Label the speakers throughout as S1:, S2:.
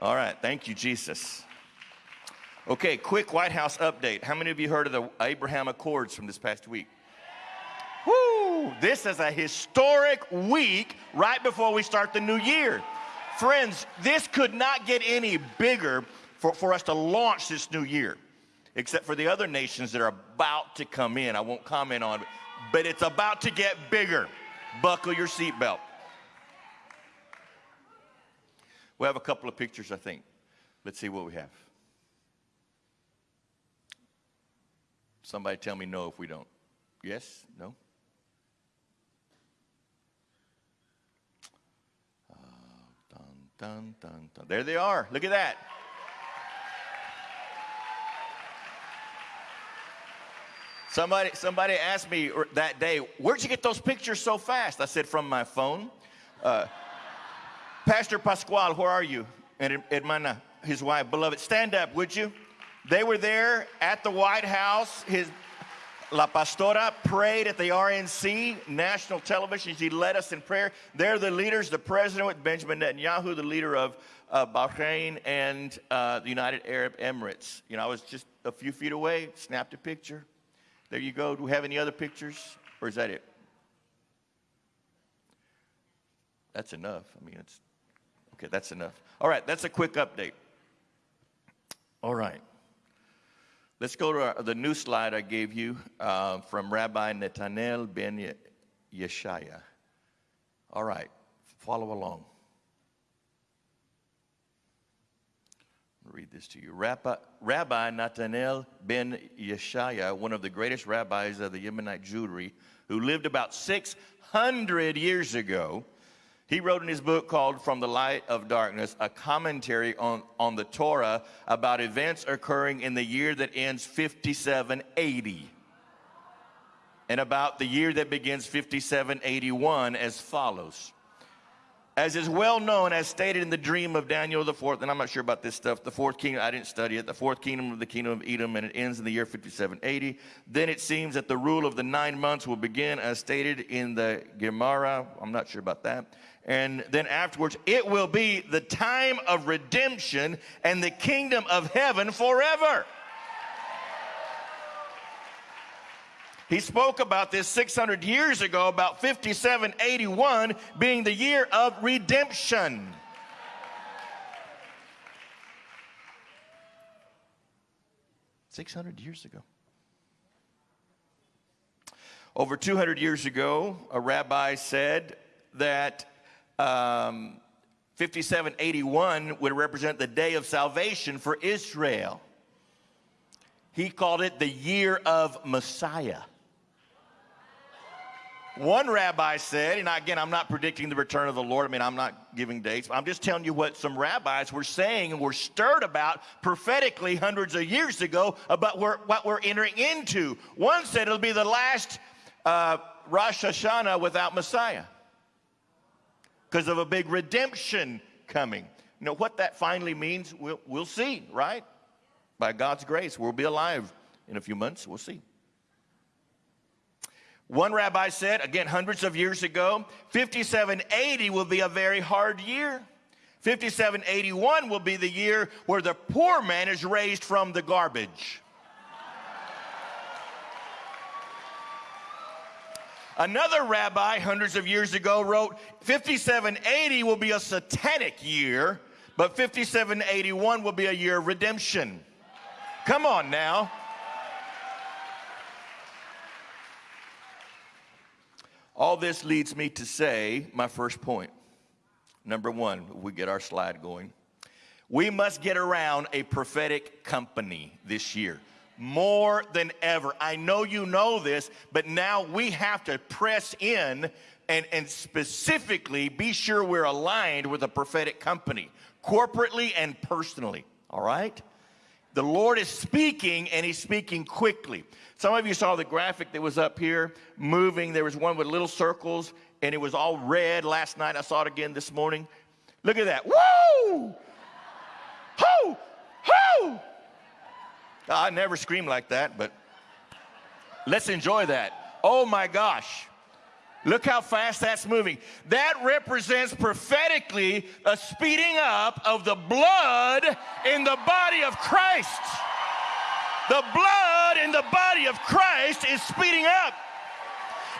S1: All right, thank you, Jesus. Okay, quick White House update. How many of you heard of the Abraham Accords from this past week? Woo! This is a historic week right before we start the new year. Friends, this could not get any bigger for, for us to launch this new year, except for the other nations that are about to come in. I won't comment on it, but it's about to get bigger. Buckle your seatbelt. We have a couple of pictures, I think. Let's see what we have. Somebody tell me no if we don't. Yes? No? Uh, dun, dun, dun, dun. There they are. Look at that. Somebody, somebody asked me that day, where'd you get those pictures so fast? I said, from my phone. Uh, Pastor Pascual, where are you? And Hermana, his wife, beloved, stand up, would you? They were there at the White House. His La Pastora prayed at the RNC, national television. She led us in prayer. They're the leaders, the president with Benjamin Netanyahu, the leader of uh, Bahrain and uh, the United Arab Emirates. You know, I was just a few feet away, snapped a picture. There you go. Do we have any other pictures? Or is that it? That's enough. I mean, it's okay, that's enough. All right, that's a quick update. All right. Let's go to our, the new slide I gave you uh, from Rabbi Netanel ben Yeshaya. All right, follow along. read this to you. Rabbi, Rabbi Nathanael ben Yeshaya, one of the greatest rabbis of the Yemenite Jewry, who lived about 600 years ago, he wrote in his book called From the Light of Darkness a commentary on, on the Torah about events occurring in the year that ends 5780 and about the year that begins 5781 as follows as is well known, as stated in the dream of Daniel the fourth, and I'm not sure about this stuff, the fourth kingdom, I didn't study it, the fourth kingdom of the kingdom of Edom, and it ends in the year 5780. Then it seems that the rule of the nine months will begin as stated in the Gemara, I'm not sure about that. And then afterwards, it will be the time of redemption and the kingdom of heaven forever. He spoke about this 600 years ago, about 5781 being the year of redemption. Six hundred years ago. Over 200 years ago, a rabbi said that um, 5781 would represent the day of salvation for Israel. He called it the year of Messiah. One rabbi said, and again, I'm not predicting the return of the Lord. I mean, I'm not giving dates. I'm just telling you what some rabbis were saying and were stirred about prophetically hundreds of years ago about what we're entering into. One said it'll be the last uh, Rosh Hashanah without Messiah because of a big redemption coming. You know what that finally means? We'll, we'll see, right? By God's grace, we'll be alive in a few months. We'll see. One rabbi said, again, hundreds of years ago, 5780 will be a very hard year. 5781 will be the year where the poor man is raised from the garbage. Another rabbi hundreds of years ago wrote 5780 will be a satanic year, but 5781 will be a year of redemption. Come on now. All this leads me to say my first point. Number one, we get our slide going. We must get around a prophetic company this year more than ever. I know you know this, but now we have to press in and, and specifically be sure we're aligned with a prophetic company, corporately and personally. All right? The Lord is speaking and He's speaking quickly. Some of you saw the graphic that was up here moving. There was one with little circles and it was all red last night. I saw it again this morning. Look at that. Woo! Hoo! Hoo! I never scream like that, but let's enjoy that. Oh my gosh. Look how fast that's moving. That represents prophetically a speeding up of the blood in the body of Christ. The blood in the body of Christ is speeding up.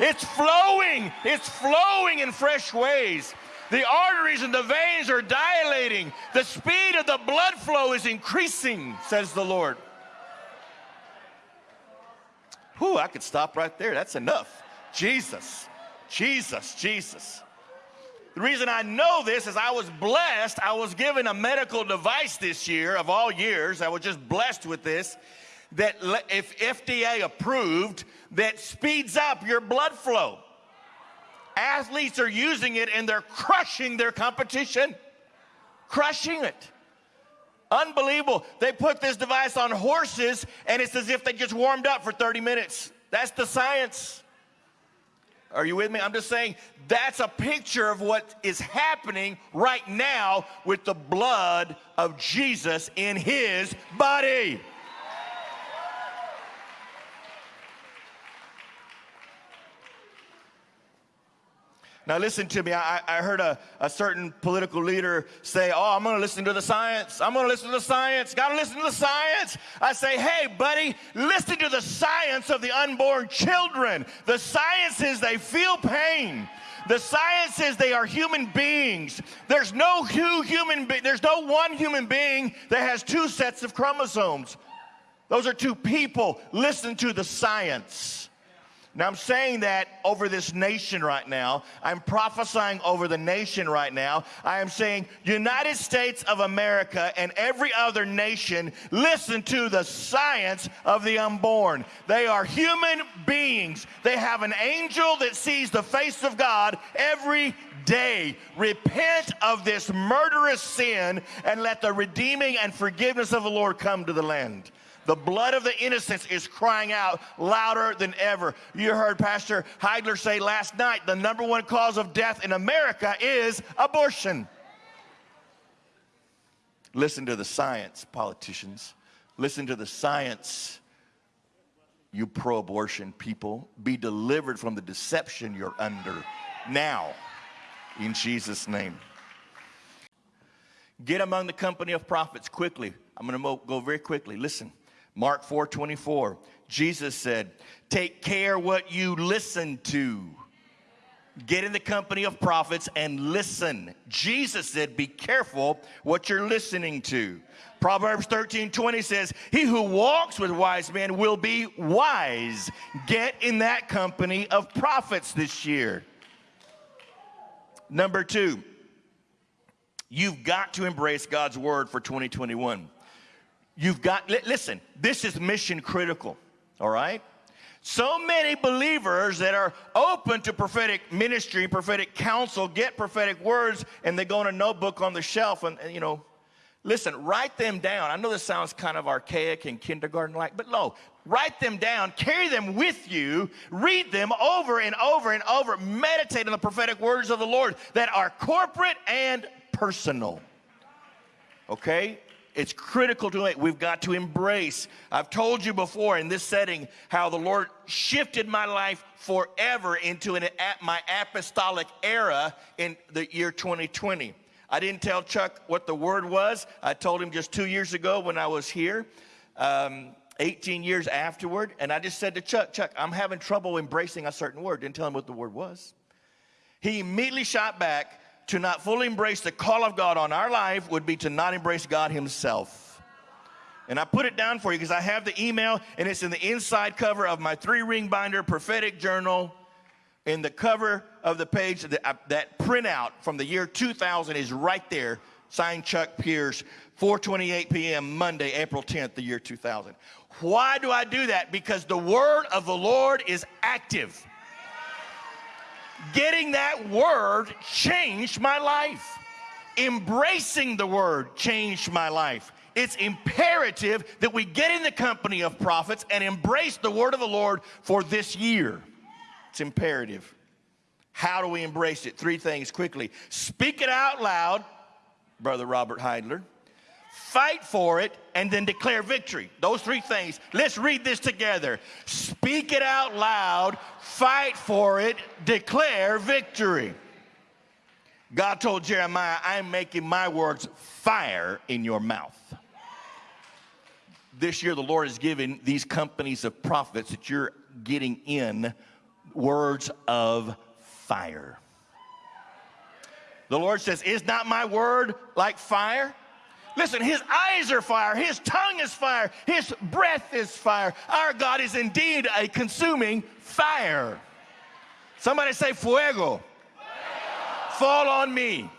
S1: It's flowing. It's flowing in fresh ways. The arteries and the veins are dilating. The speed of the blood flow is increasing, says the Lord. Whew, I could stop right there. That's enough. Jesus, Jesus, Jesus. The reason I know this is I was blessed. I was given a medical device this year of all years. I was just blessed with this that if FDA approved, that speeds up your blood flow. Athletes are using it and they're crushing their competition, crushing it. Unbelievable. They put this device on horses and it's as if they just warmed up for 30 minutes. That's the science. Are you with me? I'm just saying that's a picture of what is happening right now with the blood of Jesus in his body. Now, listen to me. I, I heard a, a certain political leader say, Oh, I'm going to listen to the science. I'm going to listen to the science. Got to listen to the science. I say, Hey, buddy, listen to the science of the unborn children. The science is they feel pain. The science is they are human beings. There's no two human be- there's no one human being that has two sets of chromosomes. Those are two people. Listen to the science. Now, I'm saying that over this nation right now. I'm prophesying over the nation right now. I am saying, United States of America and every other nation, listen to the science of the unborn. They are human beings. They have an angel that sees the face of God every day. Repent of this murderous sin and let the redeeming and forgiveness of the Lord come to the land. The blood of the innocents is crying out louder than ever. You heard Pastor Heidler say last night the number one cause of death in America is abortion. Listen to the science, politicians. Listen to the science, you pro abortion people. Be delivered from the deception you're under now, in Jesus' name. Get among the company of prophets quickly. I'm going to go very quickly. Listen. Mark 4 24, Jesus said, Take care what you listen to. Get in the company of prophets and listen. Jesus said, Be careful what you're listening to. Proverbs 13 20 says, He who walks with wise men will be wise. Get in that company of prophets this year. Number two, you've got to embrace God's word for 2021. You've got, listen, this is mission critical, all right? So many believers that are open to prophetic ministry, prophetic counsel, get prophetic words, and they go in a notebook on the shelf and, and you know, listen, write them down. I know this sounds kind of archaic and kindergarten like, but no, write them down, carry them with you, read them over and over and over, meditate on the prophetic words of the Lord that are corporate and personal. Okay? It's critical to it. We've got to embrace. I've told you before in this setting how the Lord shifted my life forever into an, my apostolic era in the year 2020. I didn't tell Chuck what the word was. I told him just two years ago when I was here, um, 18 years afterward. And I just said to Chuck, Chuck, I'm having trouble embracing a certain word. Didn't tell him what the word was. He immediately shot back to not fully embrace the call of God on our life would be to not embrace God Himself. And I put it down for you because I have the email and it's in the inside cover of my three ring binder prophetic journal. In the cover of the page, that, uh, that printout from the year 2000 is right there, signed Chuck Pierce, 4:28 p.m. Monday, April 10th, the year 2000. Why do I do that? Because the word of the Lord is active getting that word changed my life. Embracing the word changed my life. It's imperative that we get in the company of prophets and embrace the word of the Lord for this year. It's imperative. How do we embrace it? Three things quickly. Speak it out loud, Brother Robert Heidler. Fight for it, and then declare victory. Those three things. Let's read this together. Speak it out loud, fight for it, declare victory. God told Jeremiah, I'm making my words fire in your mouth. This year, the Lord has given these companies of prophets that you're getting in words of fire. The Lord says, Is not my word like fire? Listen, his eyes are fire, his tongue is fire, his breath is fire. Our God is indeed a consuming fire. Somebody say, Fuego. Fuego. Fall on me.